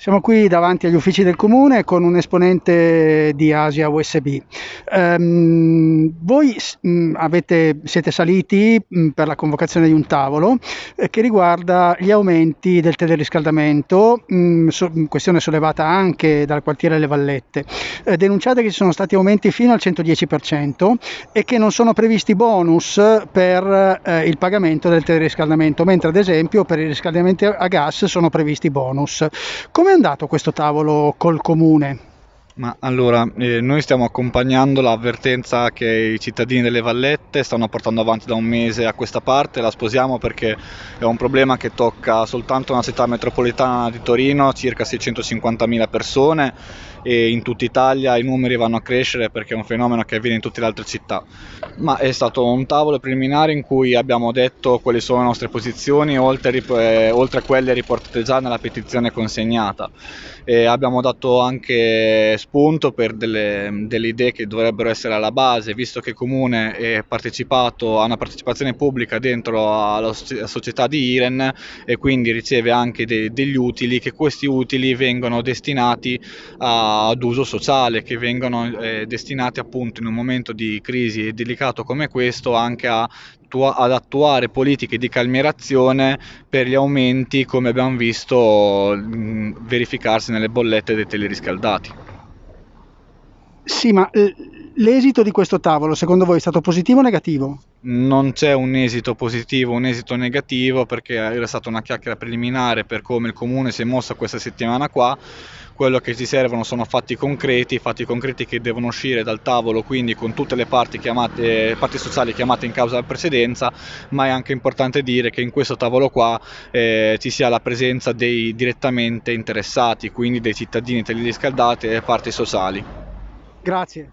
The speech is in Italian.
Siamo qui davanti agli uffici del comune con un esponente di Asia USB. Um, voi mh, avete, siete saliti mh, per la convocazione di un tavolo eh, che riguarda gli aumenti del teleriscaldamento, so, questione sollevata anche dal quartiere Le Vallette. Eh, denunciate che ci sono stati aumenti fino al 110% e che non sono previsti bonus per eh, il pagamento del teleriscaldamento, mentre ad esempio per il riscaldamento a gas sono previsti bonus. Come come è andato questo tavolo col comune? Ma allora, eh, noi stiamo accompagnando l'avvertenza che i cittadini delle Vallette stanno portando avanti da un mese a questa parte, la sposiamo perché è un problema che tocca soltanto una città metropolitana di Torino, circa 650.000 persone e in tutta Italia i numeri vanno a crescere perché è un fenomeno che avviene in tutte le altre città. Ma è stato un tavolo preliminare in cui abbiamo detto quali sono le nostre posizioni oltre, eh, oltre a quelle riportate già nella petizione consegnata. E abbiamo dato anche spunto per delle, delle, idee che dovrebbero essere alla base, visto che il Comune è partecipato a una partecipazione pubblica dentro alla società di Iren e quindi riceve anche de, degli utili, che questi utili vengono destinati a, ad uso sociale, che vengono eh, destinati appunto in un momento di crisi delicato come questo anche a ad attuare politiche di calmierazione per gli aumenti come abbiamo visto verificarsi nelle bollette dei teleriscaldati. Sì, ma eh, l'esito di questo tavolo secondo voi è stato positivo o negativo? Non c'è un esito positivo, un esito negativo perché era stata una chiacchiera preliminare per come il comune si è mosso questa settimana qua. Quello che ci servono sono fatti concreti, fatti concreti che devono uscire dal tavolo, quindi con tutte le parti, chiamate, parti sociali chiamate in causa in precedenza, ma è anche importante dire che in questo tavolo qua eh, ci sia la presenza dei direttamente interessati, quindi dei cittadini teleriscaldati e parti sociali. Grazie.